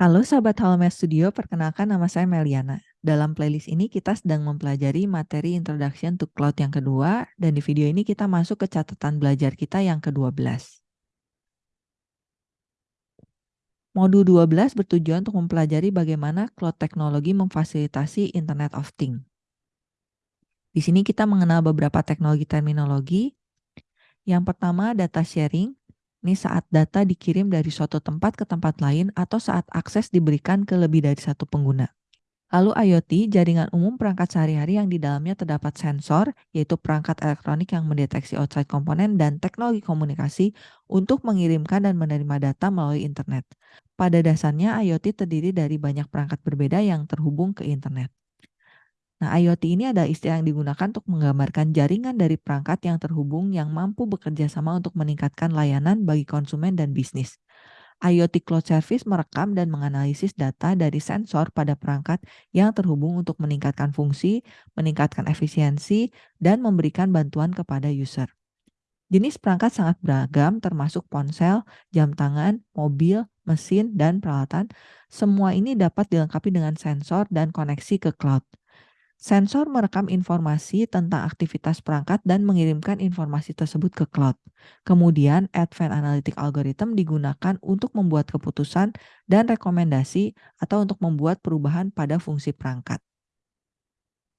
Halo sahabat Halomedia Studio, perkenalkan nama saya Meliana. Dalam playlist ini kita sedang mempelajari materi Introduction to Cloud yang kedua, dan di video ini kita masuk ke catatan belajar kita yang ke-12. Modul 12 bertujuan untuk mempelajari bagaimana cloud teknologi memfasilitasi Internet of Things. Di sini kita mengenal beberapa teknologi terminologi. Yang pertama, data sharing, ini saat data dikirim dari suatu tempat ke tempat lain atau saat akses diberikan ke lebih dari satu pengguna. Lalu IoT, jaringan umum perangkat sehari-hari yang di dalamnya terdapat sensor, yaitu perangkat elektronik yang mendeteksi outside komponen dan teknologi komunikasi untuk mengirimkan dan menerima data melalui internet. Pada dasarnya, IoT terdiri dari banyak perangkat berbeda yang terhubung ke internet. Nah, IoT ini adalah istilah yang digunakan untuk menggambarkan jaringan dari perangkat yang terhubung yang mampu bekerja sama untuk meningkatkan layanan bagi konsumen dan bisnis. IoT Cloud Service merekam dan menganalisis data dari sensor pada perangkat yang terhubung untuk meningkatkan fungsi, meningkatkan efisiensi, dan memberikan bantuan kepada user. Jenis perangkat sangat beragam termasuk ponsel, jam tangan, mobil, mesin, dan peralatan. Semua ini dapat dilengkapi dengan sensor dan koneksi ke cloud. Sensor merekam informasi tentang aktivitas perangkat dan mengirimkan informasi tersebut ke cloud. Kemudian, Advanced Analytic Algorithm digunakan untuk membuat keputusan dan rekomendasi atau untuk membuat perubahan pada fungsi perangkat.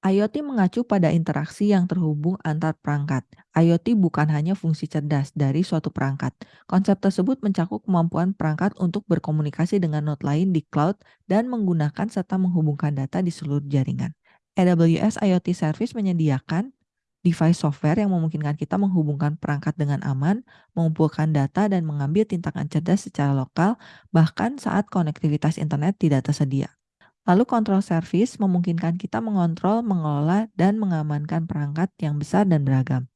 IoT mengacu pada interaksi yang terhubung antar perangkat. IoT bukan hanya fungsi cerdas dari suatu perangkat. Konsep tersebut mencakup kemampuan perangkat untuk berkomunikasi dengan node lain di cloud dan menggunakan serta menghubungkan data di seluruh jaringan. AWS IoT Service menyediakan device software yang memungkinkan kita menghubungkan perangkat dengan aman, mengumpulkan data, dan mengambil tindakan cerdas secara lokal, bahkan saat konektivitas internet tidak tersedia. Lalu control service memungkinkan kita mengontrol, mengelola, dan mengamankan perangkat yang besar dan beragam.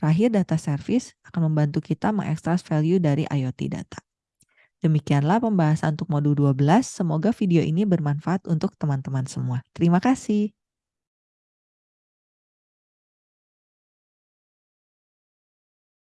Terakhir, data service akan membantu kita mengekstras value dari IoT data. Demikianlah pembahasan untuk modul 12. Semoga video ini bermanfaat untuk teman-teman semua. Terima kasih.